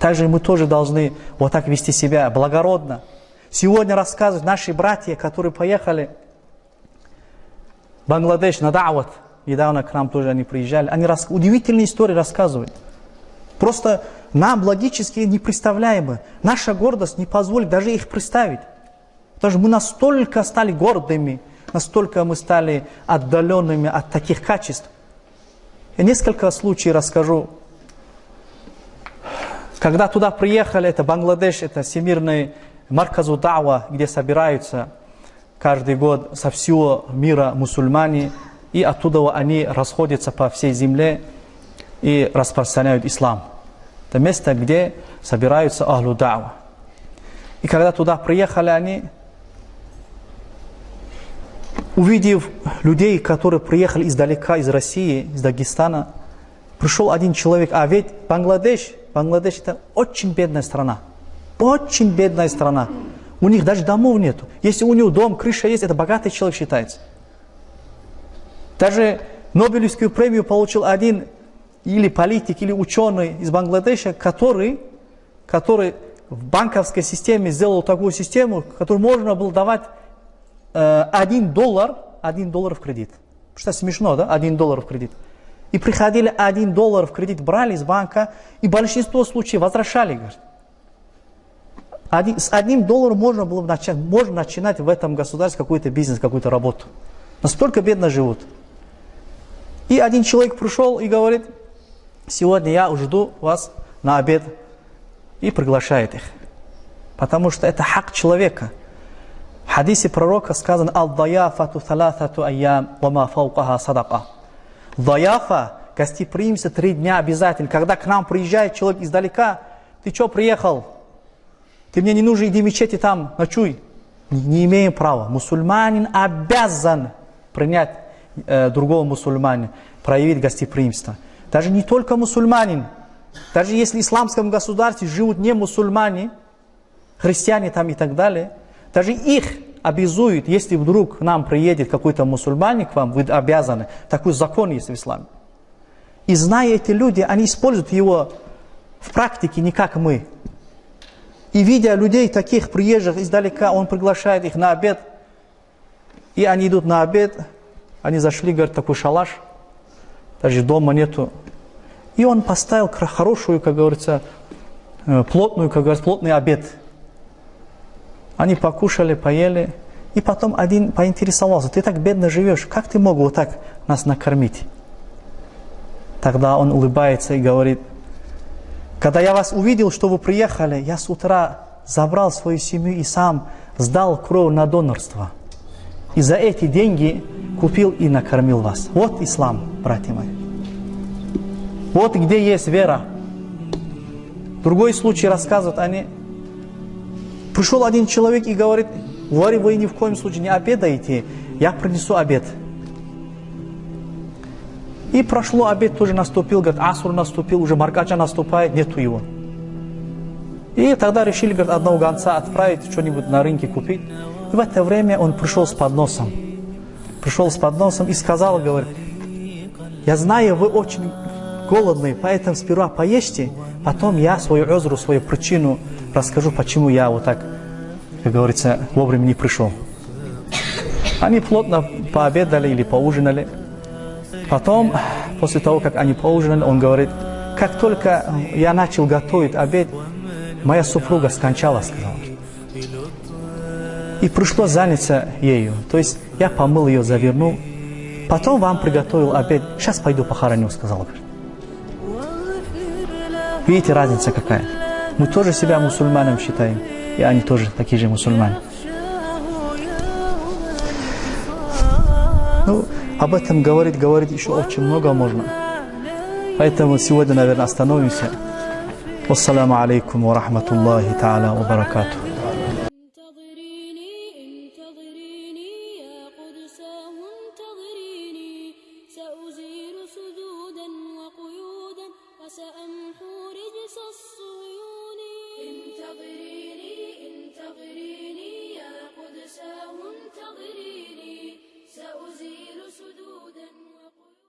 Также мы тоже должны вот так вести себя благородно. Сегодня рассказывают наши братья, которые поехали в Бангладеш на Дават. Недавно к нам тоже они приезжали. Они рас... удивительные истории рассказывают. Просто нам логически непредставляемо. Наша гордость не позволит даже их представить. Потому что мы настолько стали гордыми, настолько мы стали отдаленными от таких качеств. Я несколько случаев расскажу. Когда туда приехали, это Бангладеш, это всемирный Марказу Дава, где собираются каждый год со всего мира мусульмане, и оттуда они расходятся по всей земле и распространяют ислам. Это место, где собираются Ахлу Дава. И когда туда приехали они, увидев людей, которые приехали издалека, из России, из Дагестана, пришел один человек, а ведь Бангладеш, Бангладеш это очень бедная страна. Очень бедная страна. У них даже домов нету. Если у него дом, крыша есть, это богатый человек считается. Даже Нобелевскую премию получил один или политик, или ученый из Бангладеша, который, который в банковской системе сделал такую систему, которую можно было давать э, 1 доллар, 1 доллар в кредит. Что смешно, да? 1 доллар в кредит. И приходили 1 доллар в кредит, брали из банка, и большинство случаев возвращали, говорит. Один, с одним долларом можно было начать, можно начинать в этом государстве какой-то бизнес, какую-то работу. Настолько бедно живут. И один человек пришел и говорит, сегодня я жду вас на обед. И приглашает их. Потому что это хак человека. В хадисе пророка сказано «Ал-даяфату талатату айям, вама фаукаха садака». Даяфа, гостеприимство три дня обязательно. Когда к нам приезжает человек издалека, ты что приехал? Ты мне не нужен, иди в мечети там, ночуй. Не, не имеем права. Мусульманин обязан принять э, другого мусульманина, проявить гостеприимство. Даже не только мусульманин, даже если в исламском государстве живут не мусульмане, христиане там и так далее, даже их обязуют, если вдруг к нам приедет какой-то мусульманин к вам, вы обязаны. Такой закон есть в исламе. И зная эти люди, они используют его в практике не как мы. И видя людей таких приезжих издалека, он приглашает их на обед. И они идут на обед, они зашли, говорят, такой шалаш, даже дома нету. И он поставил хорошую, как говорится, э, плотную, как говорится, плотный обед. Они покушали, поели. И потом один поинтересовался, ты так бедно живешь, как ты мог вот так нас накормить? Тогда он улыбается и говорит, когда я вас увидел, что вы приехали, я с утра забрал свою семью и сам сдал кровь на донорство. И за эти деньги купил и накормил вас. Вот ислам, братья мои. Вот где есть вера. Другой случай рассказывают они. Пришел один человек и говорит, Вари, вы ни в коем случае не обедаете, я принесу обед. И прошло обед, тоже наступил, говорит, асур наступил, уже маркача наступает, нету его. И тогда решили, говорит, одного гонца отправить, что-нибудь на рынке купить. И в это время он пришел с подносом. Пришел с подносом и сказал, говорит, я знаю, вы очень голодные, поэтому сперва поешьте, потом я свою озру, свою причину расскажу, почему я вот так, как говорится, вовремя не пришел. Они плотно пообедали или поужинали. Потом, после того, как они поужинали, он говорит, как только я начал готовить обед, моя супруга скончалась, сказал. И пришлось заняться ею. То есть я помыл ее, завернул. Потом вам приготовил обед. Сейчас пойду похороню, сказал. Видите, разница какая? Мы тоже себя мусульманом считаем. И они тоже такие же мусульмане. Ну, об этом говорить, говорить еще очень много можно. Поэтому сегодня, наверное, остановимся. Wassalamu алейкум ва рахматуллахи та'аля ва баракатух.